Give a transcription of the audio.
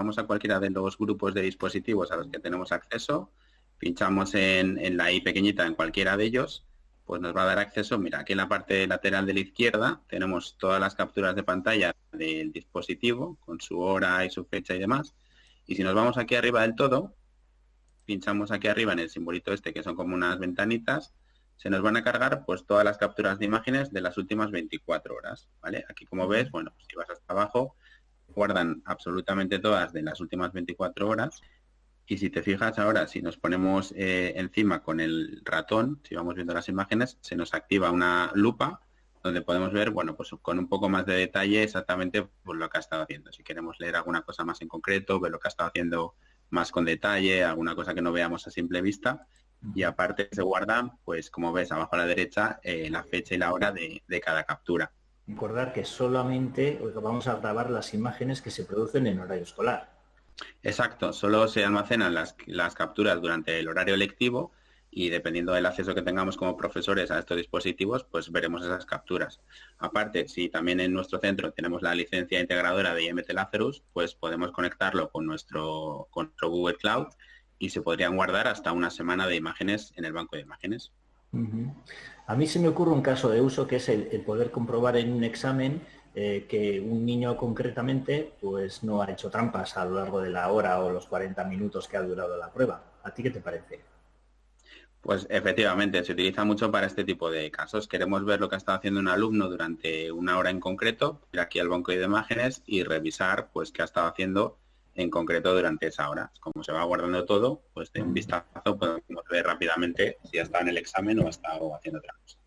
vamos a cualquiera de los grupos de dispositivos a los que tenemos acceso, pinchamos en, en la I pequeñita en cualquiera de ellos, pues nos va a dar acceso, mira, aquí en la parte lateral de la izquierda tenemos todas las capturas de pantalla del dispositivo con su hora y su fecha y demás. Y si nos vamos aquí arriba del todo, pinchamos aquí arriba en el simbolito este, que son como unas ventanitas, se nos van a cargar pues todas las capturas de imágenes de las últimas 24 horas, ¿vale? Aquí como ves, bueno, si vas hasta abajo, guardan absolutamente todas de las últimas 24 horas. Y si te fijas ahora, si nos ponemos eh, encima con el ratón, si vamos viendo las imágenes, se nos activa una lupa donde podemos ver, bueno, pues con un poco más de detalle exactamente pues, lo que ha estado haciendo. Si queremos leer alguna cosa más en concreto, ver lo que ha estado haciendo más con detalle, alguna cosa que no veamos a simple vista. Y aparte se guarda, pues como ves abajo a la derecha, eh, la fecha y la hora de, cada captura. Recordar que solamente vamos a grabar las imágenes que se producen en horario escolar. Exacto, solo se almacenan las, capturas durante el horario lectivo y dependiendo del acceso que tengamos como profesores a estos dispositivos, pues veremos esas capturas. Aparte, si también en nuestro centro tenemos la licencia integradora de IMT Lazarus, pues podemos conectarlo con nuestro, Google Cloud y se podrían guardar hasta una semana de imágenes en el banco de imágenes. A mí se me ocurre un caso de uso que es el, poder comprobar en un examen eh, que un niño concretamente pues no ha hecho trampas a lo largo de la hora o los 40 minutos que ha durado la prueba. ¿A ti qué te parece? Pues efectivamente, se utiliza mucho para este tipo de casos. Queremos ver lo que ha estado haciendo un alumno durante una hora en concreto, ir aquí al banco de imágenes y revisar pues qué ha estado haciendo en concreto durante esa hora. Como se va guardando todo, pues de un vistazo podemos ver rápidamente si ha estado en el examen o ha estado haciendo otra cosa.